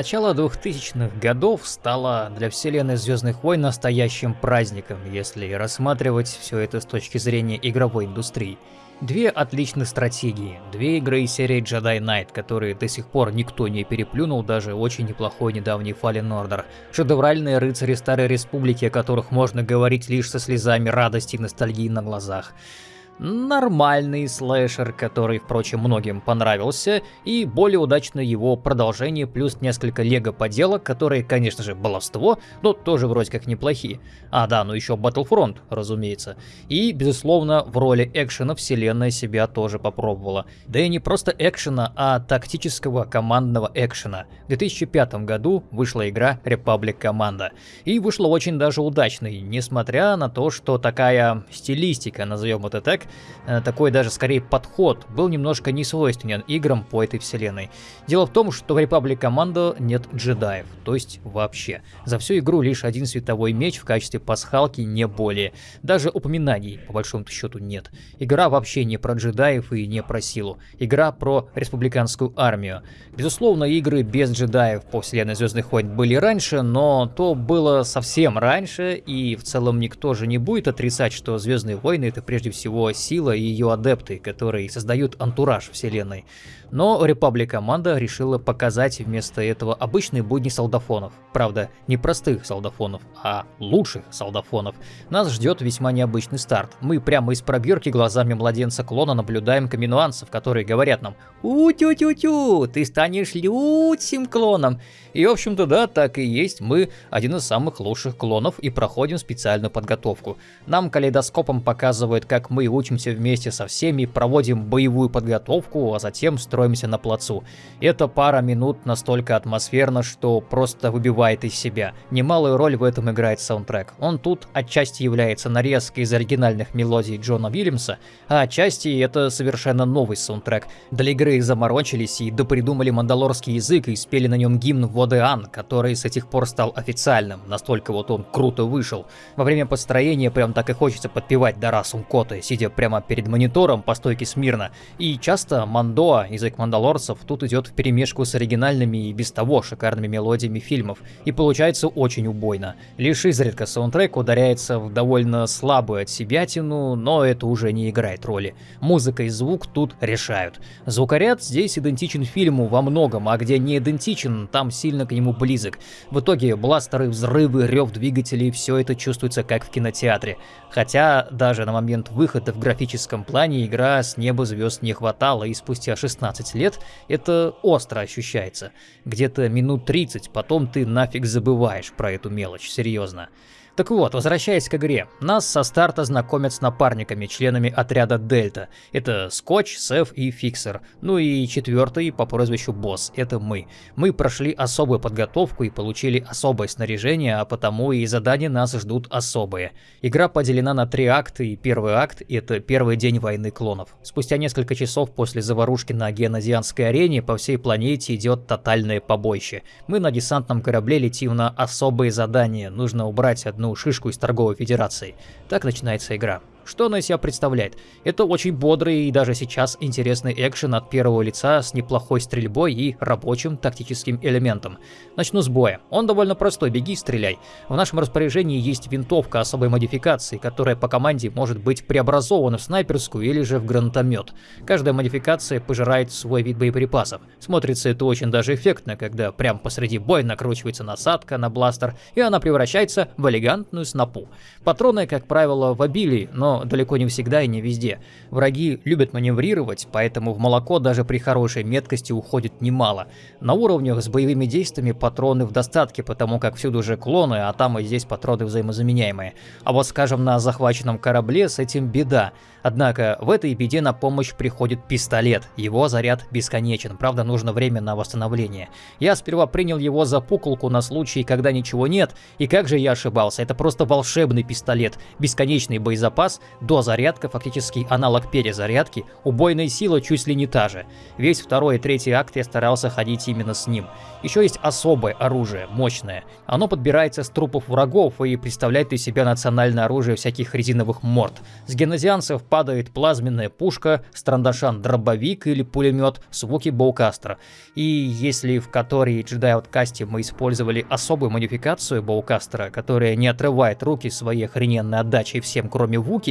Начало 2000-х годов стало для вселенной Звездных войн настоящим праздником, если рассматривать все это с точки зрения игровой индустрии. Две отличных стратегии, две игры из серии Jedi Knight, которые до сих пор никто не переплюнул, даже очень неплохой недавний Fallen Order. Шедевральные рыцари Старой Республики, о которых можно говорить лишь со слезами радости и ностальгии на глазах нормальный слэшер, который, впрочем, многим понравился, и более удачно его продолжение, плюс несколько лего-поделок, которые, конечно же, баловство, но тоже вроде как неплохие. А да, ну еще Battlefront, разумеется. И, безусловно, в роли экшена вселенная себя тоже попробовала. Да и не просто экшена, а тактического командного экшена. В 2005 году вышла игра Republic Commando. И вышла очень даже удачной, несмотря на то, что такая стилистика, назовем это так, такой даже скорее подход был немножко не свойственен играм по этой вселенной. Дело в том, что в Republic Commando нет джедаев, то есть вообще. За всю игру лишь один световой меч в качестве пасхалки, не более. Даже упоминаний по большому счету нет. Игра вообще не про джедаев и не про силу. Игра про республиканскую армию. Безусловно, игры без джедаев по вселенной Звездных войн были раньше, но то было совсем раньше, и в целом никто же не будет отрицать, что Звездные войны это прежде всего сила и ее адепты, которые создают антураж вселенной. Но Republic команда решила показать вместо этого обычные будни солдафонов. Правда, не простых солдафонов, а лучших солдафонов. Нас ждет весьма необычный старт. Мы прямо из пробирки глазами младенца клона наблюдаем каминуанцев, которые говорят нам «У-тю-тю-тю, ты станешь лютим клоном». И в общем-то да, так и есть, мы один из самых лучших клонов и проходим специальную подготовку. Нам калейдоскопом показывают, как мы учимся вместе со всеми, проводим боевую подготовку, а затем строим строимся на плацу. Эта пара минут настолько атмосферна, что просто выбивает из себя. Немалую роль в этом играет саундтрек. Он тут отчасти является нарезкой из оригинальных мелодий Джона Уильямса, а отчасти это совершенно новый саундтрек. Для игры заморочились и допридумали мандалорский язык и спели на нем гимн Водеан, который с этих пор стал официальным, настолько вот он круто вышел. Во время построения прям так и хочется подпевать Дарасум Коты, сидя прямо перед монитором по стойке смирно. И часто Мандоа язык мандалорцев тут идет в перемешку с оригинальными и без того шикарными мелодиями фильмов, и получается очень убойно. Лишь изредка саундтрек ударяется в довольно слабую от себятину, но это уже не играет роли. Музыка и звук тут решают. Звукоряд здесь идентичен фильму во многом, а где не идентичен, там сильно к нему близок. В итоге бластеры, взрывы, рев двигателей, все это чувствуется как в кинотеатре. Хотя даже на момент выхода в графическом плане игра с неба звезд не хватало, и спустя 16 15 лет, это остро ощущается. Где-то минут 30, потом ты нафиг забываешь про эту мелочь, серьезно. Так вот, возвращаясь к игре, нас со старта знакомят с напарниками, членами отряда Дельта. Это Скотч, Сеф и Фиксер. Ну и четвертый по прозвищу Босс, это мы. Мы прошли особую подготовку и получили особое снаряжение, а потому и задания нас ждут особые. Игра поделена на три акта, и первый акт — это первый день войны клонов. Спустя несколько часов после заварушки на генозианской арене по всей планете идет тотальное побоище. Мы на десантном корабле летим на особые задания, нужно убрать одну шишку из торговой федерации. Так начинается игра. Что она из себя представляет? Это очень бодрый и даже сейчас интересный экшен от первого лица с неплохой стрельбой и рабочим тактическим элементом. Начну с боя. Он довольно простой, беги стреляй. В нашем распоряжении есть винтовка особой модификации, которая по команде может быть преобразована в снайперскую или же в гранатомет. Каждая модификация пожирает свой вид боеприпасов. Смотрится это очень даже эффектно, когда прямо посреди боя накручивается насадка на бластер, и она превращается в элегантную снопу. Патроны, как правило, в обилии, но далеко не всегда и не везде. Враги любят маневрировать, поэтому в молоко даже при хорошей меткости уходит немало. На уровнях с боевыми действиями патроны в достатке, потому как всюду же клоны, а там и здесь патроны взаимозаменяемые. А вот скажем на захваченном корабле с этим беда. Однако в этой беде на помощь приходит пистолет, его заряд бесконечен, правда нужно время на восстановление. Я сперва принял его за пуколку на случай, когда ничего нет, и как же я ошибался, это просто волшебный пистолет, бесконечный боезапас Дозарядка фактически аналог перезарядки, убойная сила чуть ли не та же. Весь второй и третий акт я старался ходить именно с ним. Еще есть особое оружие, мощное. Оно подбирается с трупов врагов и представляет из себя национальное оружие всяких резиновых морд. С генезианцев падает плазменная пушка, страндашан дробовик или пулемет с Вуки Боукастера. И если в которой Jedi Outcast мы использовали особую модификацию Боукастера, которая не отрывает руки своей охрененной отдачей всем кроме Вуки,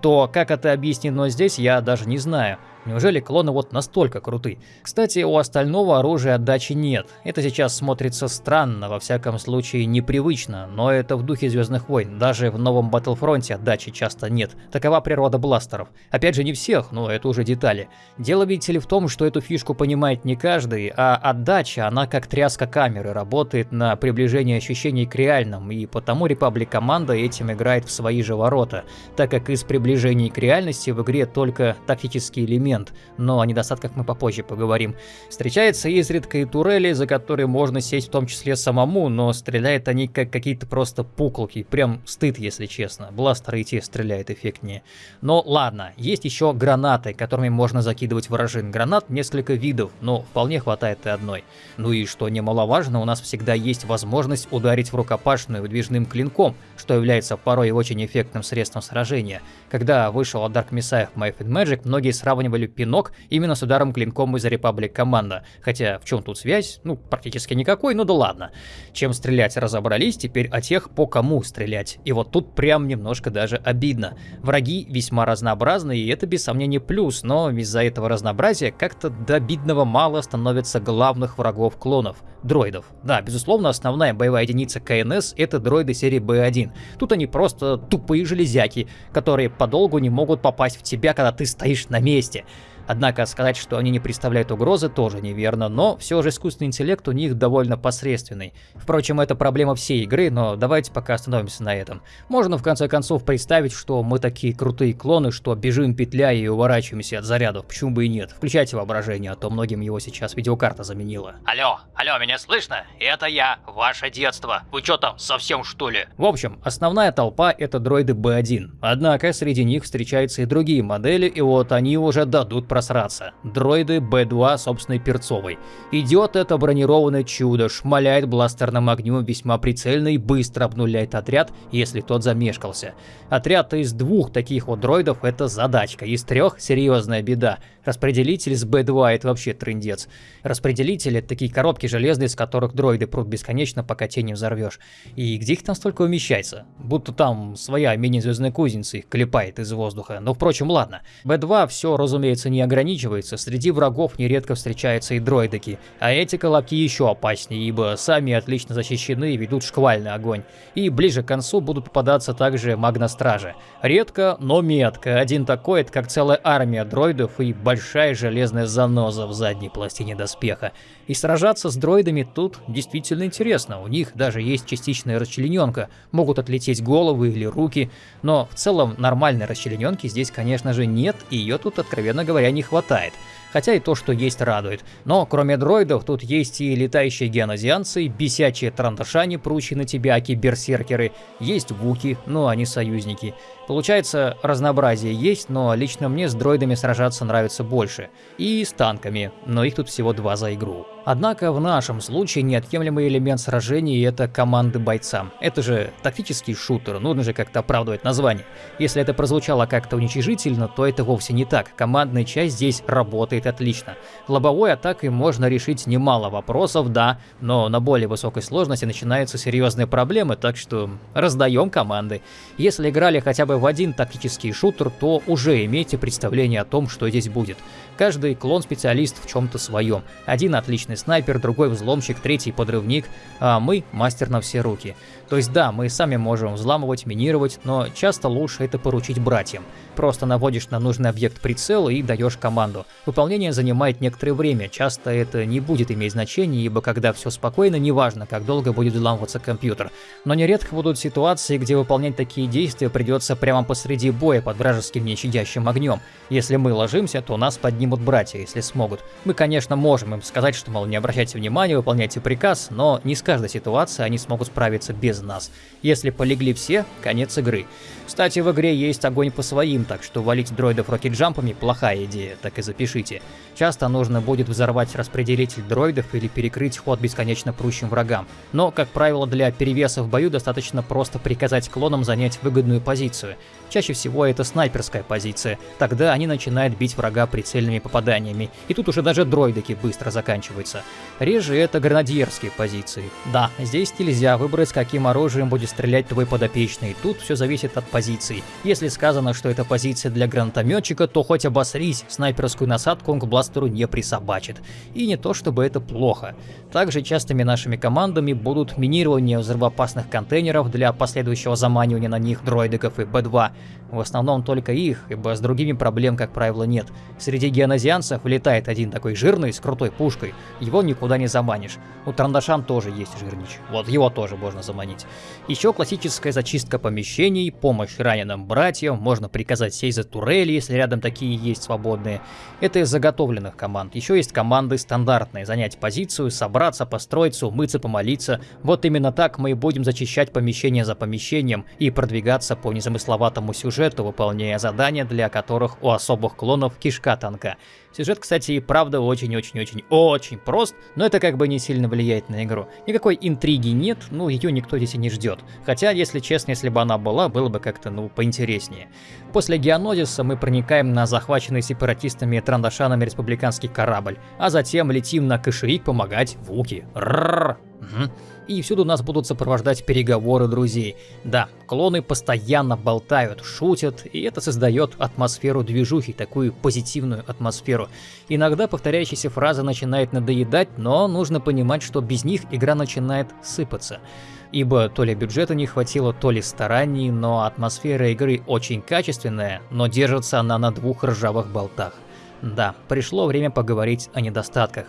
то как это объяснено здесь, я даже не знаю. Неужели клоны вот настолько круты? Кстати, у остального оружия отдачи нет. Это сейчас смотрится странно, во всяком случае непривычно, но это в духе Звездных войн. Даже в новом Battlefront отдачи часто нет. Такова природа бластеров. Опять же, не всех, но это уже детали. Дело, видите ли, в том, что эту фишку понимает не каждый, а отдача, она как тряска камеры, работает на приближение ощущений к реальным, и потому Republic команда этим играет в свои же ворота, так как из приближений к реальности в игре только тактический элемент момент, но о недостатках мы попозже поговорим. Встречается изредка и турели, за которые можно сесть в том числе самому, но стреляют они как какие-то просто пуколки, прям стыд, если честно. Бластеры и те стреляют эффектнее. Но ладно, есть еще гранаты, которыми можно закидывать вражин. Гранат несколько видов, но вполне хватает и одной. Ну и что немаловажно, у нас всегда есть возможность ударить в рукопашную выдвижным клинком, что является порой очень эффектным средством сражения. Когда вышел от Dark Messiah Might Magic, многие сравнивали получили пинок именно с ударом клинком из Republic команда. Хотя в чем тут связь? Ну, практически никакой, ну да ладно. Чем стрелять разобрались, теперь о тех, по кому стрелять. И вот тут прям немножко даже обидно. Враги весьма разнообразны, и это без сомнения плюс, но из-за этого разнообразия как-то до обидного мало становится главных врагов клонов — дроидов. Да, безусловно, основная боевая единица КНС — это дроиды серии Б1. Тут они просто тупые железяки, которые подолгу не могут попасть в тебя, когда ты стоишь на месте. Однако сказать, что они не представляют угрозы, тоже неверно, но все же искусственный интеллект у них довольно посредственный. Впрочем, это проблема всей игры, но давайте пока остановимся на этом. Можно в конце концов представить, что мы такие крутые клоны, что бежим петляя и уворачиваемся от зарядов, почему бы и нет. Включайте воображение, а то многим его сейчас видеокарта заменила. Алло, алло, меня слышно? Это я, ваше детство. Вы что там, совсем что ли? В общем, основная толпа это дроиды B1. Однако среди них встречаются и другие модели, и вот они уже дадут просраться. Дроиды Б-2 собственной перцовой. Идет это бронированное чудо, шмаляет бластерным огнем весьма прицельно и быстро обнуляет отряд, если тот замешкался. Отряд из двух таких вот дроидов это задачка, из трех серьезная беда. Распределитель с Б-2 это вообще трындец. Распределители это такие коробки железные, с которых дроиды прут бесконечно, пока те не взорвешь. И где их там столько умещается? Будто там своя мини-звездная кузница их клепает из воздуха. Но впрочем, ладно. Б-2 все, разумеется, не ограничивается, среди врагов нередко встречаются и дроидики, а эти колобки еще опаснее, ибо сами отлично защищены и ведут шквальный огонь. И ближе к концу будут попадаться также магностражи. Редко, но метко. Один такой, это как целая армия дроидов и большая железная заноза в задней пластине доспеха. И сражаться с дроидами тут действительно интересно. У них даже есть частичная расчлененка, могут отлететь головы или руки, но в целом нормальной расчлененки здесь, конечно же, нет, и ее тут, откровенно говоря, не хватает. Хотя и то, что есть, радует. Но кроме дроидов, тут есть и летающие геонозианцы, и бесячие трандашани, прущие на тебя, берсеркеры, есть вуки, но они союзники. Получается, разнообразие есть, но лично мне с дроидами сражаться нравится больше. И с танками, но их тут всего два за игру. Однако в нашем случае неотъемлемый элемент сражений это команды бойцам. Это же тактический шутер, нужно же как-то оправдывать название. Если это прозвучало как-то уничижительно, то это вовсе не так. Командная часть здесь работает отлично. Лобовой атакой можно решить немало вопросов, да, но на более высокой сложности начинаются серьезные проблемы, так что раздаем команды. Если играли хотя бы в один тактический шутер, то уже имейте представление о том, что здесь будет. Каждый клон-специалист в чем-то своем. Один отличный снайпер, другой взломщик, третий подрывник, а мы мастер на все руки. То есть да, мы сами можем взламывать, минировать, но часто лучше это поручить братьям. Просто наводишь на нужный объект прицел и даешь команду. Выполняешь выполнение занимает некоторое время, часто это не будет иметь значения, ибо когда все спокойно, неважно, как долго будет взламываться компьютер. Но нередко будут ситуации, где выполнять такие действия придется прямо посреди боя под вражеским нещадящим огнем. Если мы ложимся, то нас поднимут братья, если смогут. Мы, конечно, можем им сказать, что, мол, не обращайте внимания, выполняйте приказ, но не с каждой ситуацией они смогут справиться без нас. Если полегли все, конец игры. Кстати, в игре есть огонь по своим, так что валить дроидов рокетджампами – плохая идея, так и запишите. Часто нужно будет взорвать распределитель дроидов или перекрыть ход бесконечно прущим врагам. Но, как правило, для перевеса в бою достаточно просто приказать клонам занять выгодную позицию. Чаще всего это снайперская позиция, тогда они начинают бить врага прицельными попаданиями, и тут уже даже дроидики быстро заканчиваются. Реже это гранадьерские позиции. Да, здесь нельзя выбрать, каким оружием будет стрелять твой подопечный, тут все зависит от позиции. Если сказано, что это позиция для гранатометчика, то хоть обосрись, снайперскую насадку он к бластеру не присобачит. И не то чтобы это плохо. Также частыми нашими командами будут минирование взрывоопасных контейнеров для последующего заманивания на них дроидиков и Б-2, в основном только их, ибо с другими проблем, как правило, нет. Среди геонозианцев летает один такой жирный с крутой пушкой, его никуда не заманишь. У Трандашан тоже есть жирнич, вот его тоже можно заманить. Еще классическая зачистка помещений, помощь раненым братьям, можно приказать сесть за турели, если рядом такие есть свободные. Это из заготовленных команд. Еще есть команды стандартные, занять позицию, собраться, построиться, умыться, помолиться. Вот именно так мы и будем зачищать помещение за помещением и продвигаться по незамысловатому сюжету сюжету, выполняя задания, для которых у особых клонов кишка тонка. Сюжет, кстати, и правда очень-очень-очень-очень прост, но это как бы не сильно влияет на игру. Никакой интриги нет, ну ее никто здесь и не ждет. Хотя, если честно, если бы она была, было бы как-то, ну, поинтереснее. После Геонодиса мы проникаем на захваченный сепаратистами и трандашанами республиканский корабль, а затем летим на Каширик помогать Вуки. Ррррр. Угу и всюду нас будут сопровождать переговоры друзей. Да, клоны постоянно болтают, шутят, и это создает атмосферу движухи, такую позитивную атмосферу. Иногда повторяющаяся фраза начинает надоедать, но нужно понимать, что без них игра начинает сыпаться. Ибо то ли бюджета не хватило, то ли стараний, но атмосфера игры очень качественная, но держится она на двух ржавых болтах. Да, пришло время поговорить о недостатках.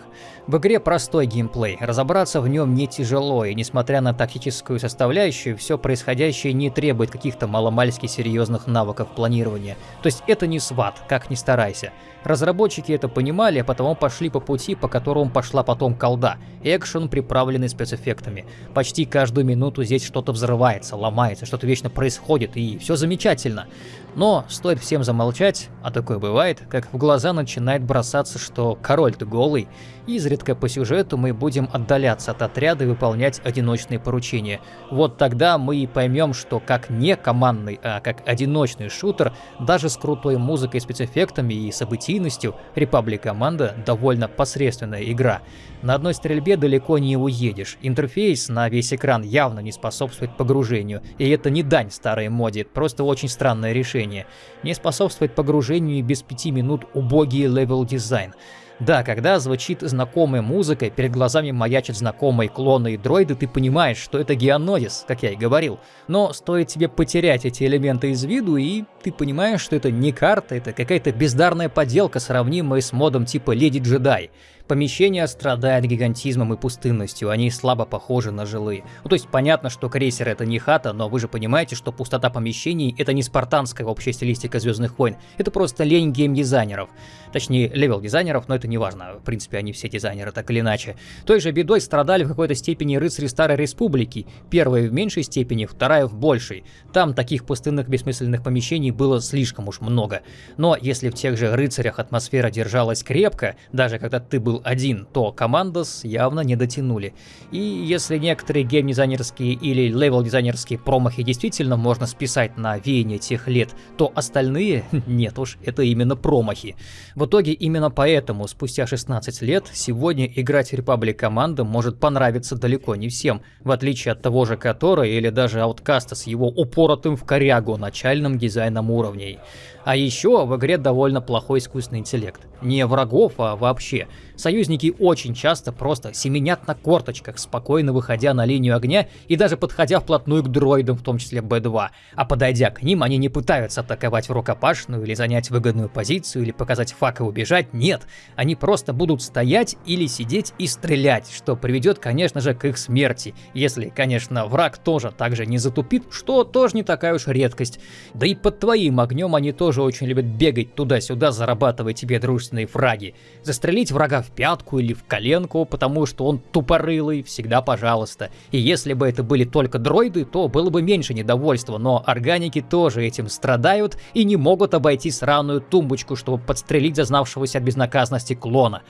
В игре простой геймплей, разобраться в нем не тяжело, и несмотря на тактическую составляющую, все происходящее не требует каких-то маломальски серьезных навыков планирования. То есть это не сват, как ни старайся. Разработчики это понимали, а потому пошли по пути, по которому пошла потом колда. Экшен, приправленный спецэффектами. Почти каждую минуту здесь что-то взрывается, ломается, что-то вечно происходит, и все замечательно. Но стоит всем замолчать, а такое бывает, как в глаза начинает бросаться, что король-то голый, изредка по сюжету мы будем отдаляться от отряда и выполнять одиночные поручения. Вот тогда мы и поймем, что как не командный, а как одиночный шутер, даже с крутой музыкой, спецэффектами и событийностью, Republic Команда довольно посредственная игра. На одной стрельбе далеко не уедешь, интерфейс на весь экран явно не способствует погружению, и это не дань старой моде, просто очень странное решение. Не способствует погружению и без пяти минут убогий level design. Да, когда звучит знакомая музыка, перед глазами маячат знакомые клоны и дроиды, ты понимаешь, что это Геонозис, как я и говорил. Но стоит тебе потерять эти элементы из виду, и ты понимаешь, что это не карта, это какая-то бездарная поделка, сравнимая с модом типа Леди Джедай. Помещения страдают гигантизмом и пустынностью, они слабо похожи на жилые. Ну, то есть понятно, что крейсер это не хата, но вы же понимаете, что пустота помещений это не спартанская общая стилистика Звездных войн, это просто лень геймдизайнеров. Точнее, level дизайнеров, но это не важно, в принципе, они все дизайнеры, так или иначе. Той же бедой страдали в какой-то степени рыцари Старой Республики, первая в меньшей степени, вторая в большей. Там таких пустынных бессмысленных помещений было слишком уж много. Но если в тех же рыцарях атмосфера держалась крепко, даже когда ты был один, то Командос явно не дотянули. И если некоторые гейм-дизайнерские или левел-дизайнерские промахи действительно можно списать на веяние тех лет, то остальные, нет уж, это именно промахи. В итоге именно поэтому спустя 16 лет сегодня играть Republic команда может понравиться далеко не всем, в отличие от того же Котора или даже Ауткаста с его упоротым в корягу начальным дизайном уровней. А еще в игре довольно плохой искусственный интеллект. Не врагов, а вообще. Союзники очень часто просто семенят на корточках, спокойно выходя на линию огня и даже подходя вплотную к дроидам, в том числе Б-2. А подойдя к ним, они не пытаются атаковать в рукопашную или занять выгодную позицию или показать пак и убежать, нет. Они просто будут стоять или сидеть и стрелять, что приведет, конечно же, к их смерти. Если, конечно, враг тоже так же не затупит, что тоже не такая уж редкость. Да и под твоим огнем они тоже очень любят бегать туда-сюда, зарабатывая тебе дружественные фраги. Застрелить врага в пятку или в коленку, потому что он тупорылый, всегда пожалуйста. И если бы это были только дроиды, то было бы меньше недовольства, но органики тоже этим страдают и не могут обойти сраную тумбочку, чтобы подстрелить зазнавшегося от безнаказанности клона.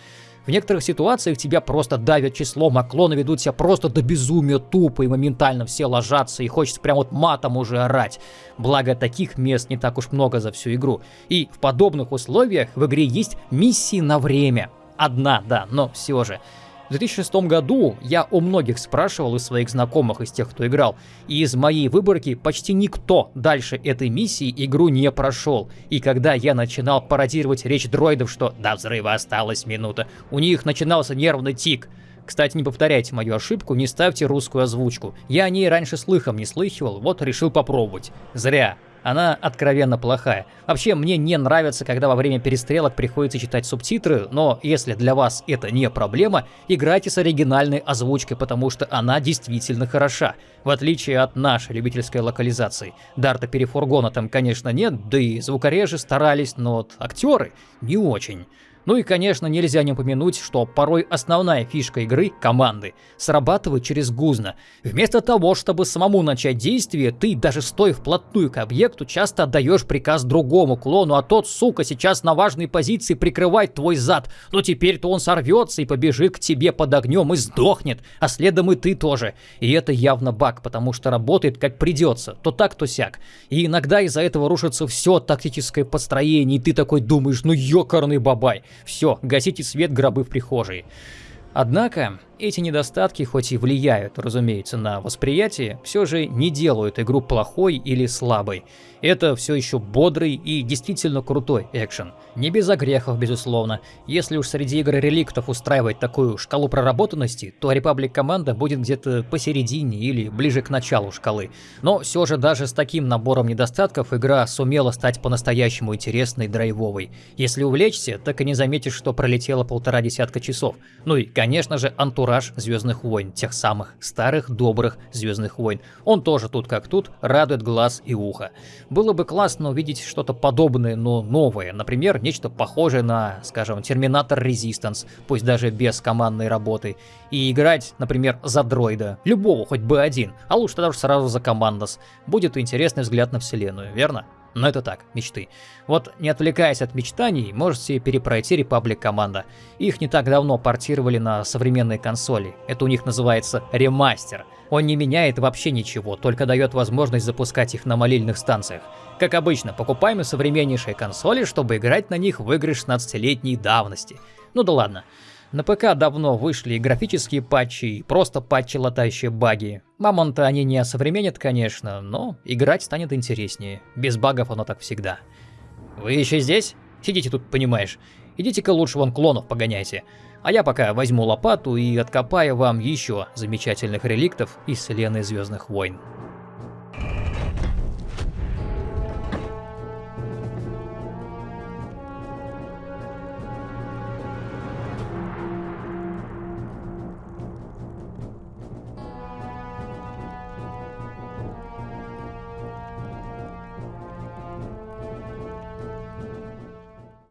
В некоторых ситуациях тебя просто давят числом, а клоны ведут себя просто до безумия тупо и моментально все ложатся, и хочется прям вот матом уже орать. Благо таких мест не так уж много за всю игру. И в подобных условиях в игре есть миссии на время. Одна, да, но все же. В 2006 году я у многих спрашивал из своих знакомых, из тех, кто играл, и из моей выборки почти никто дальше этой миссии игру не прошел. И когда я начинал пародировать речь дроидов, что «до взрыва осталась минута», у них начинался нервный тик. Кстати, не повторяйте мою ошибку, не ставьте русскую озвучку. Я о ней раньше слыхом не слыхивал, вот решил попробовать. Зря. Она откровенно плохая. Вообще, мне не нравится, когда во время перестрелок приходится читать субтитры, но если для вас это не проблема, играйте с оригинальной озвучкой, потому что она действительно хороша, в отличие от нашей любительской локализации. Дарта Перефургона там, конечно, нет, да и звукорежи старались, но вот актеры не очень. Ну и, конечно, нельзя не упомянуть, что порой основная фишка игры — команды — срабатывает через гузно. Вместо того, чтобы самому начать действие, ты, даже стоя вплотную к объекту, часто отдаешь приказ другому клону, а тот, сука, сейчас на важной позиции прикрывает твой зад. Но теперь-то он сорвется и побежит к тебе под огнем и сдохнет, а следом и ты тоже. И это явно баг, потому что работает как придется, то так, то сяк. И иногда из-за этого рушится все тактическое построение, и ты такой думаешь, ну ёкарный бабай. Все, гасите свет гробы в прихожей. Однако, эти недостатки, хоть и влияют, разумеется, на восприятие, все же не делают игру плохой или слабой. Это все еще бодрый и действительно крутой экшен. Не без огрехов, безусловно. Если уж среди игр реликтов устраивать такую шкалу проработанности, то Republic команда будет где-то посередине или ближе к началу шкалы. Но все же даже с таким набором недостатков игра сумела стать по-настоящему интересной драйвовой. Если увлечься, так и не заметишь, что пролетело полтора десятка часов. Ну и, конечно же, антураж Звездных войн, тех самых старых добрых Звездных войн. Он тоже тут как тут радует глаз и ухо. Было бы классно увидеть что-то подобное, но новое. Например, нечто похожее на, скажем, Терминатор Resistance, пусть даже без командной работы. И играть, например, за дроида. Любого, хоть бы один. А лучше даже сразу за командос. Будет интересный взгляд на вселенную, верно? Но это так, мечты. Вот не отвлекаясь от мечтаний, можете перепройти Republic команда. Их не так давно портировали на современные консоли. Это у них называется ремастер. Он не меняет вообще ничего, только дает возможность запускать их на молильных станциях. Как обычно, покупаем современнейшие консоли, чтобы играть на них в игры 16-летней давности. Ну да ладно. На ПК давно вышли и графические патчи, и просто патчи, латающие баги. Мамонта они не осовременят, конечно, но играть станет интереснее. Без багов оно так всегда. Вы еще здесь? Сидите тут, понимаешь. Идите-ка лучше вон клонов погоняйте. А я пока возьму лопату и откопаю вам еще замечательных реликтов из вселенной Звездных войн.